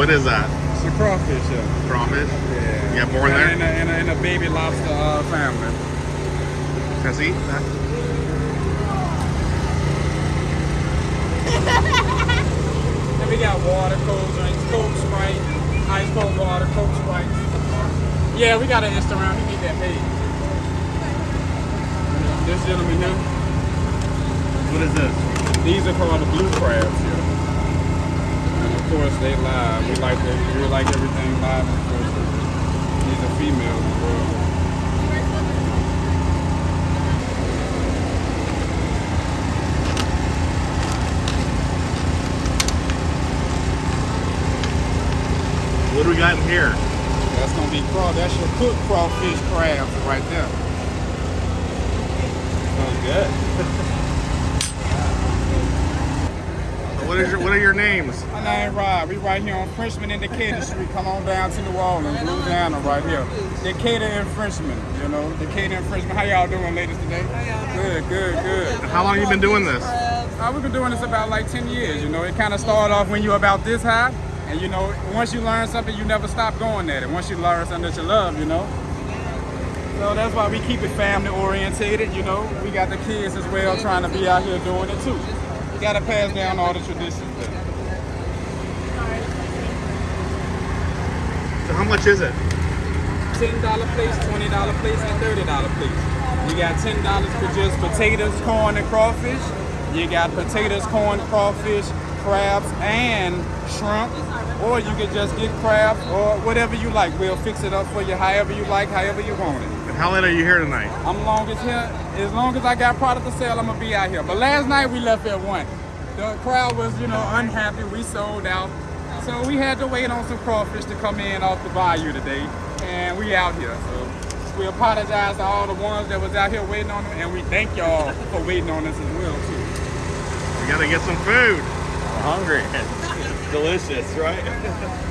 What is that? It's a crawfish, yeah. Crawfish? Yeah. You got born there? In a, in a, in a baby lobster uh, family. Can I see that? And we got water, cold drinks, Coke Sprite, ice cold water, Coke Sprite. Yeah, we got an Instagram. We need that page. This gentleman here, What is this? these are called the blue crabs here. Course, they live. We like the, we like everything live. Of course, these are females. What do we got in here? That's gonna be craw. That's your cooked crawfish crabs right there. Smells good. what is your What are your names? My name Rod. We right here on Frenchmen and Decatur Street. Come on down to New Orleans, Louisiana, right here. Decatur and Frenchmen, you know. Decatur and Frenchmen. How y'all doing, ladies, today? Good, good, good. How long you been doing this? Uh, we've been doing this about like 10 years, you know. It kind of started off when you're about this high. And, you know, once you learn something, you never stop going at it. Once you learn something that you love, you know. So that's why we keep it family orientated, you know. We got the kids as well trying to be out here doing it too. You gotta pass down all the traditions. there. So how much is it? ten dollar plates, twenty dollar plates, and thirty dollar plates. You got ten dollars for just potatoes, corn, and crawfish. You got potatoes, corn, crawfish, crabs, and shrimp. Or you can just get crabs or whatever you like. We'll fix it up for you however you like, however you want it. And how late are you here tonight? I'm long as here. As long as I got product to sell, I'm gonna be out here. But last night we left at one. The crowd was, you know, unhappy. We sold out. So we had to wait on some crawfish to come in off the bayou today. And we out here. So we apologize to all the ones that was out here waiting on them. And we thank y'all for waiting on us as well too. We gotta get some food. I'm hungry. Delicious, right?